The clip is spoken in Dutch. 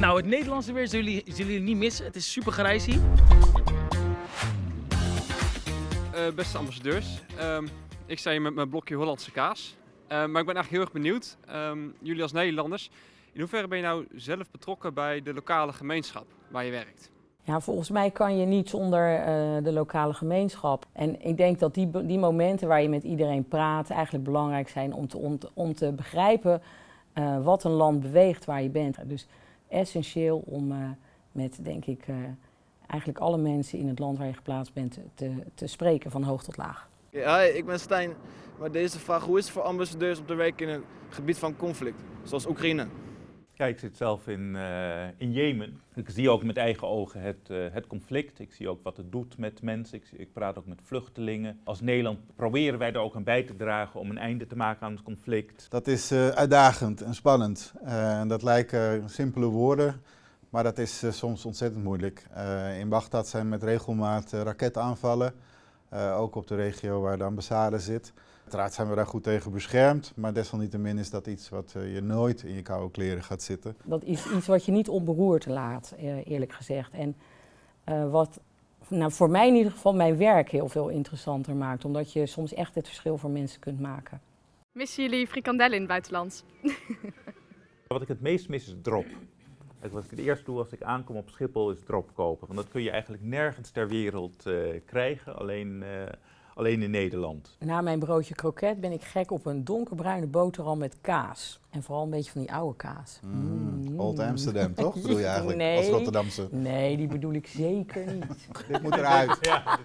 Nou, het Nederlandse weer zullen jullie, zullen jullie niet missen. Het is super grijs hier. Eh, beste ambassadeurs, ehm, ik sta hier met mijn blokje Hollandse kaas. Eh, maar ik ben eigenlijk heel erg benieuwd, ehm, jullie als Nederlanders, in hoeverre ben je nou zelf betrokken bij de lokale gemeenschap waar je werkt? Ja, volgens mij kan je niet zonder eh, de lokale gemeenschap. En ik denk dat die, die momenten waar je met iedereen praat eigenlijk belangrijk zijn om te, om te, om te begrijpen eh, wat een land beweegt waar je bent. Dus essentieel om eh, met, denk ik, eh, eigenlijk alle mensen in het land waar je geplaatst bent te, te spreken van hoog tot laag. Ja, hi, ik ben Stijn. Maar deze vraag, hoe is het voor ambassadeurs om te werken in een gebied van conflict, zoals Oekraïne? Ja, ik zit zelf in, eh, in Jemen. Ik zie ook met eigen ogen het, eh, het conflict. Ik zie ook wat het doet met mensen. Ik, ik praat ook met vluchtelingen. Als Nederland proberen wij er ook aan bij te dragen om een einde te maken aan het conflict. Dat is eh, uitdagend en spannend. En dat lijken simpele woorden, maar dat is soms ontzettend moeilijk. In Bagdad zijn met regelmaat raketaanvallen, eh, ook op de regio waar de ambassade zit. Uiteraard zijn we daar goed tegen beschermd, maar desalniettemin is dat iets wat eh, je nooit in je koude kleren gaat zitten. Dat is iets wat je niet onberoerd laat, eh, eerlijk gezegd. En eh, wat nou, voor mij in ieder geval mijn werk heel veel interessanter maakt. Omdat je soms echt het verschil voor mensen kunt maken. Missen jullie frikandellen in het buitenland? Wat ik het meest mis is drop. Kijk, Wat ik het eerst doe als ik aankom op Schiphol is drop kopen. Want dat kun je eigenlijk nergens ter wereld eh, krijgen, alleen, eh, alleen in Nederland. Na mijn broodje kroket ben ik gek op een donkerbruine boterham met kaas. En vooral een beetje van die oude kaas. Mm, Old Amsterdam, toch? Bedoel je eigenlijk Nee. als Rotterdamse? Nee, die bedoel ik zeker niet. Dit moet eruit. Ja.